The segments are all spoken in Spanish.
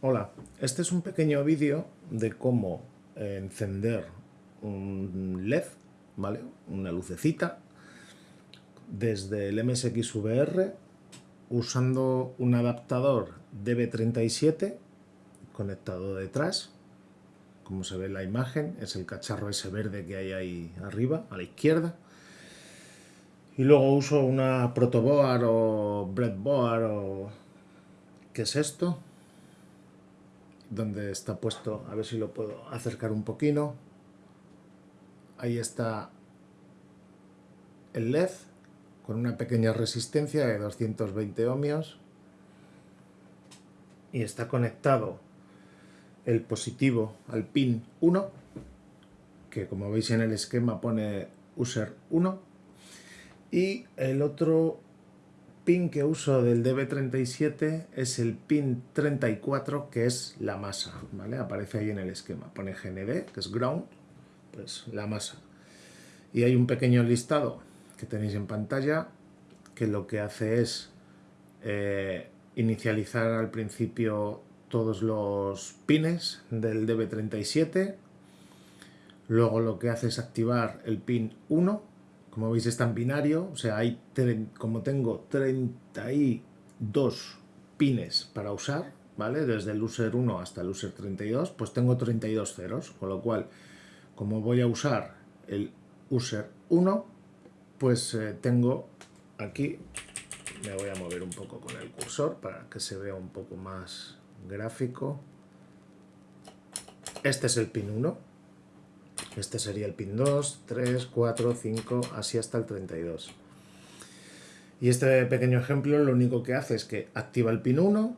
Hola, este es un pequeño vídeo de cómo encender un LED, ¿vale? Una lucecita desde el MSXVR usando un adaptador DB37 conectado detrás. Como se ve en la imagen, es el cacharro ese verde que hay ahí arriba, a la izquierda. Y luego uso una protoboard o breadboard o... ¿Qué es esto? Donde está puesto, a ver si lo puedo acercar un poquito. Ahí está el LED con una pequeña resistencia de 220 ohmios y está conectado el positivo al pin 1 que como veis en el esquema pone user 1 y el otro pin que uso del DB37 es el pin 34, que es la masa, ¿vale? Aparece ahí en el esquema. Pone GND, que es ground, pues la masa. Y hay un pequeño listado que tenéis en pantalla, que lo que hace es eh, inicializar al principio todos los pines del DB37, luego lo que hace es activar el pin 1, como veis está en binario, o sea, hay como tengo 32 pines para usar, ¿vale? Desde el user 1 hasta el user 32, pues tengo 32 ceros, con lo cual, como voy a usar el user 1, pues eh, tengo aquí, me voy a mover un poco con el cursor para que se vea un poco más gráfico. Este es el pin 1, este sería el pin 2, 3, 4, 5, así hasta el 32. Y este pequeño ejemplo lo único que hace es que activa el pin 1,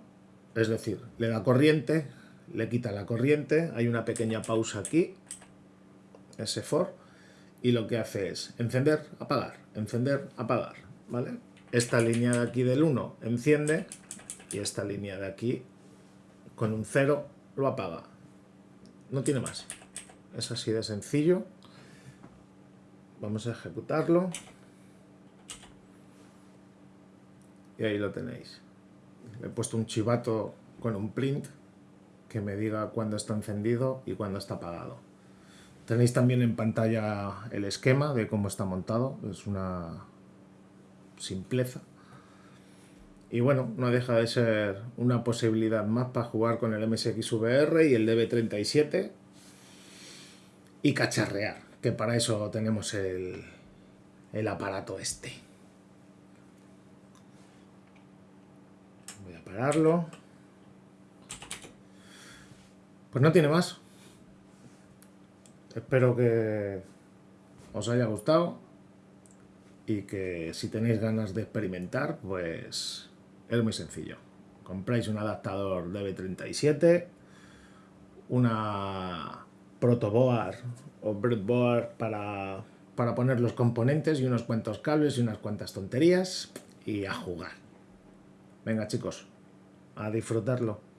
es decir, le da corriente, le quita la corriente, hay una pequeña pausa aquí, ese for, y lo que hace es encender, apagar, encender, apagar, ¿vale? Esta línea de aquí del 1 enciende y esta línea de aquí con un 0 lo apaga. No tiene más. Es así de sencillo. Vamos a ejecutarlo. Y ahí lo tenéis. He puesto un chivato con un print que me diga cuándo está encendido y cuándo está apagado. Tenéis también en pantalla el esquema de cómo está montado. Es una simpleza. Y bueno, no deja de ser una posibilidad más para jugar con el MSXVR y el DB37 y cacharrear, que para eso tenemos el, el aparato este. Voy a pararlo. Pues no tiene más. Espero que os haya gustado y que si tenéis ganas de experimentar, pues es muy sencillo. Compráis un adaptador DB37, una protoboard o breadboard para, para poner los componentes y unos cuantos cables y unas cuantas tonterías y a jugar. Venga chicos, a disfrutarlo.